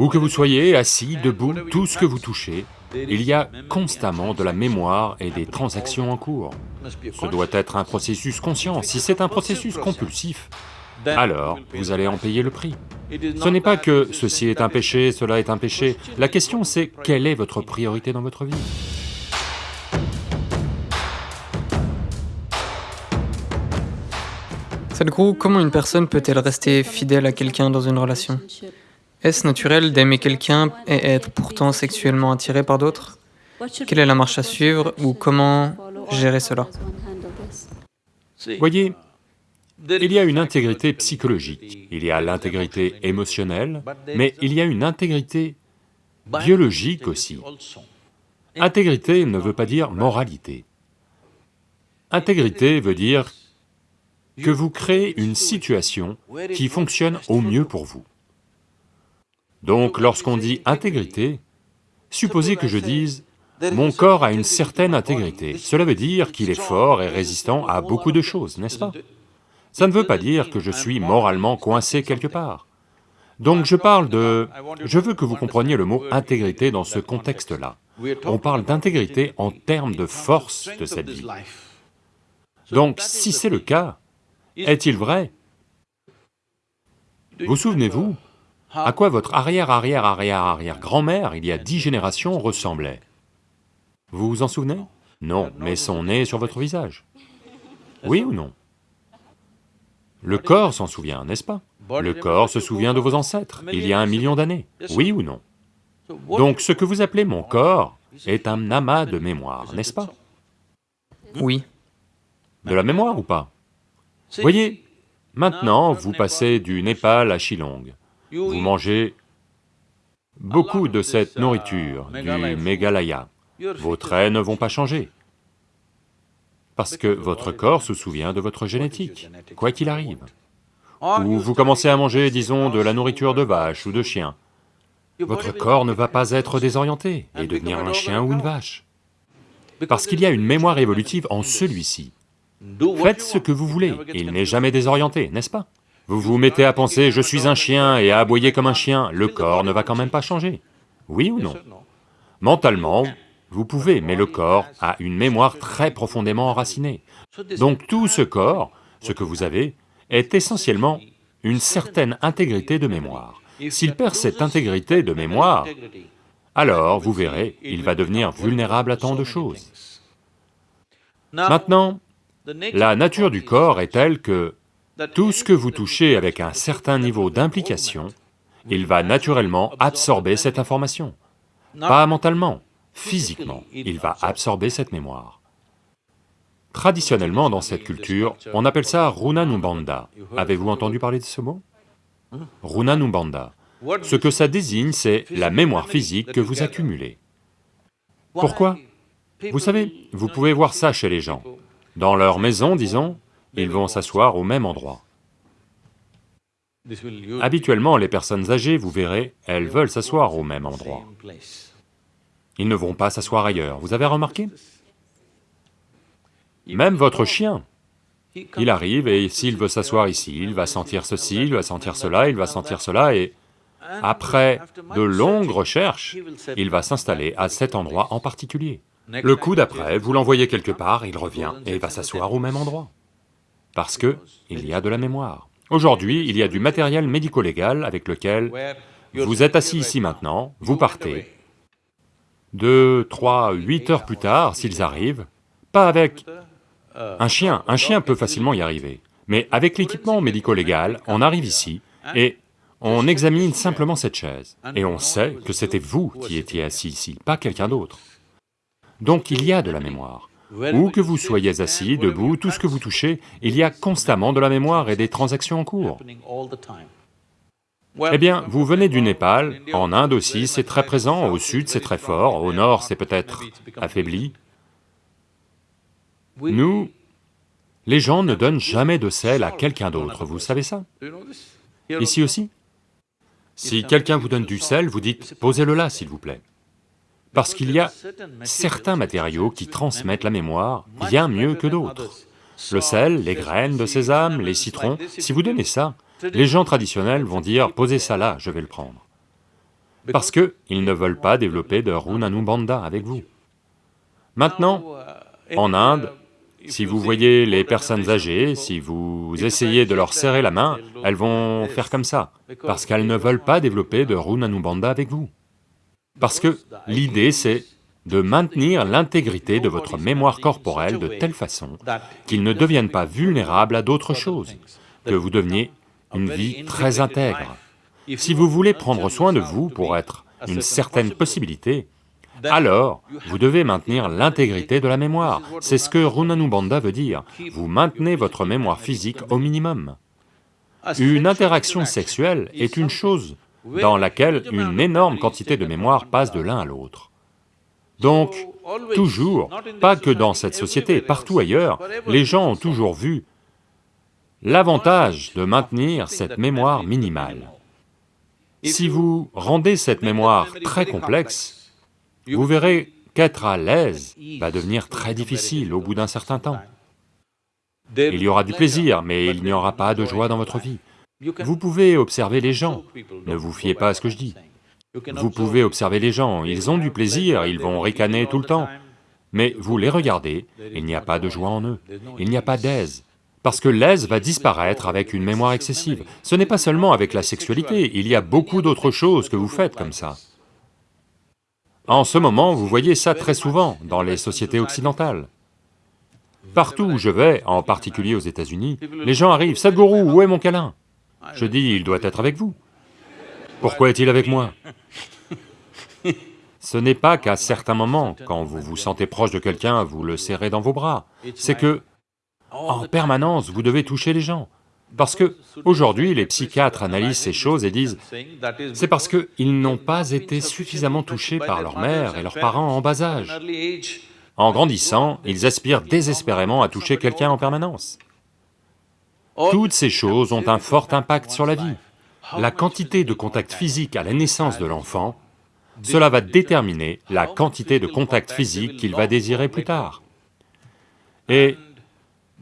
Où que vous soyez, assis, debout, tout ce que vous touchez, il y a constamment de la mémoire et des transactions en cours. Ce doit être un processus conscient. Si c'est un processus compulsif, alors vous allez en payer le prix. Ce n'est pas que ceci est un péché, cela est un péché, la question c'est quelle est votre priorité dans votre vie? Sadhguru, comment une personne peut-elle rester fidèle à quelqu'un dans une relation? Est-ce naturel d'aimer quelqu'un et être pourtant sexuellement attiré par d'autres? Quelle est la marche à suivre ou comment gérer cela? Voyez, il y a une intégrité psychologique, il y a l'intégrité émotionnelle, mais il y a une intégrité biologique aussi. Intégrité ne veut pas dire moralité. Intégrité veut dire que vous créez une situation qui fonctionne au mieux pour vous. Donc lorsqu'on dit intégrité, supposez que je dise « mon corps a une certaine intégrité », cela veut dire qu'il est fort et résistant à beaucoup de choses, n'est-ce pas? Ça ne veut pas dire que je suis moralement coincé quelque part. Donc je parle de... Je veux que vous compreniez le mot intégrité dans ce contexte-là. On parle d'intégrité en termes de force de cette vie. Donc si c'est le cas, est-il vrai? Vous souvenez-vous à quoi votre arrière-arrière-arrière-arrière-grand-mère, il y a dix générations, ressemblait? Vous vous en souvenez? Non, mais son nez sur votre visage. Oui ou non? Le corps s'en souvient, n'est-ce pas? Le corps se souvient de vos ancêtres, il y a un million d'années, oui ou non? Donc ce que vous appelez mon corps est un amas de mémoire, n'est-ce pas? Oui. De la mémoire ou pas? Voyez, maintenant vous passez du Népal à Shillong, vous mangez beaucoup de cette nourriture, du Meghalaya, vos traits ne vont pas changer, parce que votre corps se souvient de votre génétique, quoi qu'il arrive. Ou vous commencez à manger, disons, de la nourriture de vache ou de chien, votre corps ne va pas être désorienté et devenir un chien ou une vache, parce qu'il y a une mémoire évolutive en celui-ci. Faites ce que vous voulez, il n'est jamais désorienté, n'est-ce pas? Vous vous mettez à penser « je suis un chien » et à aboyer comme un chien, le corps ne va quand même pas changer. Oui ou non? Mentalement, vous pouvez, mais le corps a une mémoire très profondément enracinée. Donc tout ce corps, ce que vous avez, est essentiellement une certaine intégrité de mémoire. S'il perd cette intégrité de mémoire, alors, vous verrez, il va devenir vulnérable à tant de choses. Maintenant, la nature du corps est telle que tout ce que vous touchez avec un certain niveau d'implication, il va naturellement absorber cette information. Pas mentalement, physiquement, il va absorber cette mémoire. Traditionnellement, dans cette culture, on appelle ça Runanumbanda. Avez-vous entendu parler de ce mot? Runanumbanda. Ce que ça désigne, c'est la mémoire physique que vous accumulez. Pourquoi? Vous savez, vous pouvez voir ça chez les gens. Dans leur maison, disons, ils vont s'asseoir au même endroit. Habituellement, les personnes âgées, vous verrez, elles veulent s'asseoir au même endroit. Ils ne vont pas s'asseoir ailleurs, vous avez remarqué? Même votre chien, il arrive et s'il veut s'asseoir ici, il va sentir ceci, il va sentir cela, il va sentir cela et après de longues recherches, il va s'installer à cet endroit en particulier. Le coup d'après, vous l'envoyez quelque part, il revient et va s'asseoir au même endroit. Parce que il y a de la mémoire. Aujourd'hui, il y a du matériel médico-légal avec lequel vous êtes assis ici maintenant, vous partez. Deux, trois, huit heures plus tard, s'ils arrivent, pas avec un chien, un chien peut facilement y arriver, mais avec l'équipement médico-légal, on arrive ici et on examine simplement cette chaise, et on sait que c'était vous qui étiez assis ici, pas quelqu'un d'autre. Donc il y a de la mémoire. Où que vous soyez assis, debout, tout ce que vous touchez, il y a constamment de la mémoire et des transactions en cours. Eh bien, vous venez du Népal, en Inde aussi c'est très présent, au sud c'est très fort, au nord c'est peut-être affaibli. Nous, les gens ne donnent jamais de sel à quelqu'un d'autre, vous savez ça? Ici aussi? Si quelqu'un vous donne du sel, vous dites « posez-le là, s'il vous plaît ». Parce qu'il y a certains matériaux qui transmettent la mémoire bien mieux que d'autres. Le sel, les graines de sésame, les citrons, si vous donnez ça, les gens traditionnels vont dire « posez ça là, je vais le prendre ». parce qu'ils ne veulent pas développer de Runanubandha avec vous. Maintenant, en Inde, si vous voyez les personnes âgées, si vous essayez de leur serrer la main, elles vont faire comme ça, parce qu'elles ne veulent pas développer de Runanubandha avec vous. Parce que l'idée c'est de maintenir l'intégrité de votre mémoire corporelle de telle façon qu'il ne devienne pas vulnérable à d'autres choses, que vous deveniez une vie très intègre. Si vous voulez prendre soin de vous pour être une certaine possibilité, alors vous devez maintenir l'intégrité de la mémoire. C'est ce que Runanubandha veut dire, vous maintenez votre mémoire physique au minimum. Une interaction sexuelle est une chose dans laquelle une énorme quantité de mémoire passe de l'un à l'autre. Donc, toujours, pas que dans cette société, partout ailleurs, les gens ont toujours vu l'avantage de maintenir cette mémoire minimale. Si vous rendez cette mémoire très complexe, vous verrez qu'être à l'aise va devenir très difficile au bout d'un certain temps. Il y aura du plaisir, mais il n'y aura pas de joie dans votre vie. Vous pouvez observer les gens, ne vous fiez pas à ce que je dis. Vous pouvez observer les gens, ils ont du plaisir, ils vont ricaner tout le temps, mais vous les regardez, il n'y a pas de joie en eux, il n'y a pas d'aise, parce que l'aise va disparaître avec une mémoire excessive. Ce n'est pas seulement avec la sexualité, il y a beaucoup d'autres choses que vous faites comme ça. En ce moment, vous voyez ça très souvent dans les sociétés occidentales. Partout où je vais, en particulier aux États-Unis, les gens arrivent, « Sadhguru, où est mon câlin ?» Je dis, « Il doit être avec vous. » Pourquoi est-il avec moi Ce n'est pas qu'à certains moments, quand vous vous sentez proche de quelqu'un, vous le serrez dans vos bras, c'est que en permanence, vous devez toucher les gens. Parce que, aujourd'hui, les psychiatres analysent ces choses et disent, c'est parce qu'ils n'ont pas été suffisamment touchés par leur mère et leurs parents en bas âge. En grandissant, ils aspirent désespérément à toucher quelqu'un en permanence. Toutes ces choses ont un fort impact sur la vie. La quantité de contact physique à la naissance de l'enfant, cela va déterminer la quantité de contact physique qu'il va désirer plus tard. Et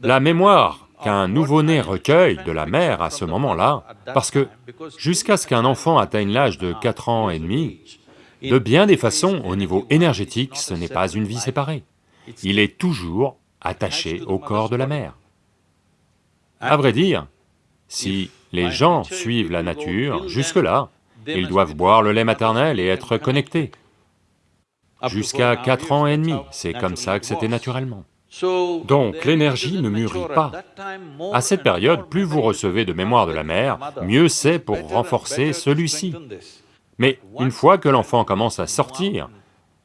la mémoire qu'un nouveau-né recueille de la mère à ce moment-là, parce que jusqu'à ce qu'un enfant atteigne l'âge de 4 ans et demi, de bien des façons, au niveau énergétique, ce n'est pas une vie séparée. Il est toujours attaché au corps de la mère. À vrai dire, si les gens suivent la nature, jusque-là, ils doivent boire le lait maternel et être connectés. Jusqu'à 4 ans et demi, c'est comme ça que c'était naturellement. Donc l'énergie ne mûrit pas. À cette période, plus vous recevez de mémoire de la mère, mieux c'est pour renforcer celui-ci. Mais une fois que l'enfant commence à sortir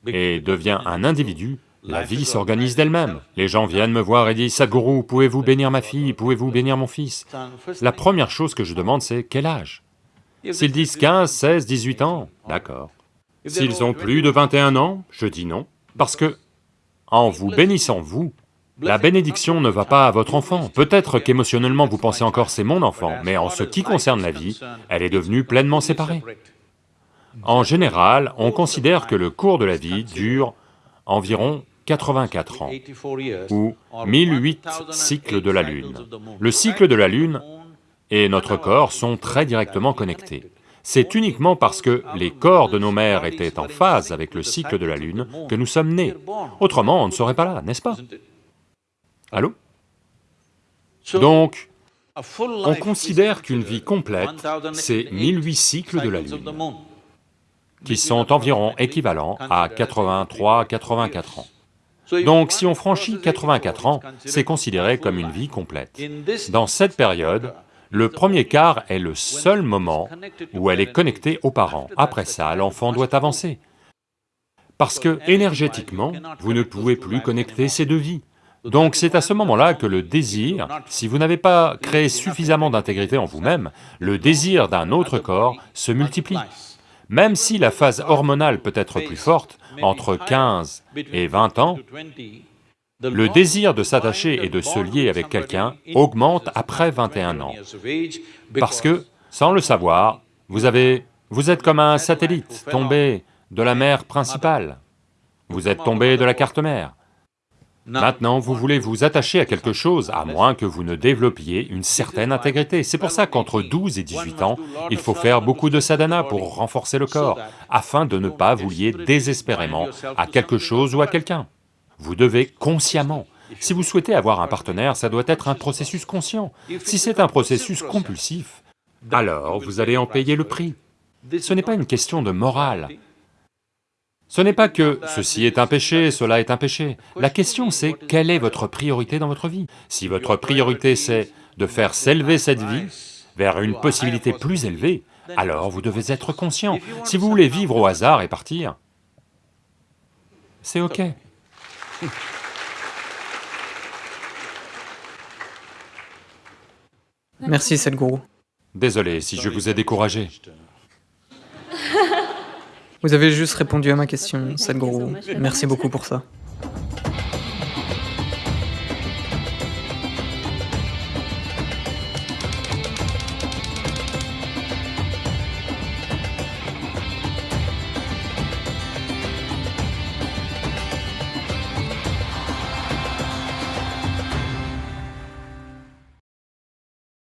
et devient un individu, la vie s'organise d'elle-même. Les gens viennent me voir et disent, Sadhguru, pouvez-vous bénir ma fille, pouvez-vous bénir mon fils? La première chose que je demande c'est, quel âge? S'ils disent 15, 16, 18 ans, d'accord. S'ils ont plus de 21 ans, je dis non, parce que en vous bénissant vous, la bénédiction ne va pas à votre enfant. Peut-être qu'émotionnellement vous pensez encore c'est mon enfant, mais en ce qui concerne la vie, elle est devenue pleinement séparée. En général, on considère que le cours de la vie dure environ 84 ans, ou 1008 cycles de la Lune. Le cycle de la Lune et notre corps sont très directement connectés. C'est uniquement parce que les corps de nos mères étaient en phase avec le cycle de la Lune que nous sommes nés. Autrement, on ne serait pas là, n'est-ce pas? Allô? Donc, on considère qu'une vie complète, c'est 1008 cycles de la Lune, qui sont environ équivalents à 83-84 ans. Donc si on franchit 84 ans, c'est considéré comme une vie complète. Dans cette période, le premier quart est le seul moment où elle est connectée aux parents. Après ça, l'enfant doit avancer. Parce que, énergétiquement, vous ne pouvez plus connecter ces deux vies. Donc c'est à ce moment-là que le désir, si vous n'avez pas créé suffisamment d'intégrité en vous-même, le désir d'un autre corps se multiplie. Même si la phase hormonale peut être plus forte, entre 15 et 20 ans, le désir de s'attacher et de se lier avec quelqu'un augmente après 21 ans, parce que, sans le savoir, vous vous êtes comme un satellite tombé de la mer principale, vous êtes tombé de la carte mère. Maintenant, vous voulez vous attacher à quelque chose, à moins que vous ne développiez une certaine intégrité. C'est pour ça qu'entre 12 et 18 ans, il faut faire beaucoup de sadhana pour renforcer le corps, afin de ne pas vous lier désespérément à quelque chose ou à quelqu'un. Vous devez consciemment. Si vous souhaitez avoir un partenaire, ça doit être un processus conscient. Si c'est un processus compulsif, alors vous allez en payer le prix. Ce n'est pas une question de morale, ce n'est pas que ceci est un péché, cela est un péché. La question c'est quelle est votre priorité dans votre vie? Si votre priorité c'est de faire s'élever cette vie vers une possibilité plus élevée, alors vous devez être conscient. Si vous voulez vivre au hasard et partir, c'est ok. Merci Sadhguru. Désolé si je vous ai découragé. Vous avez juste répondu à ma question, Sadhguru. Merci beaucoup pour ça.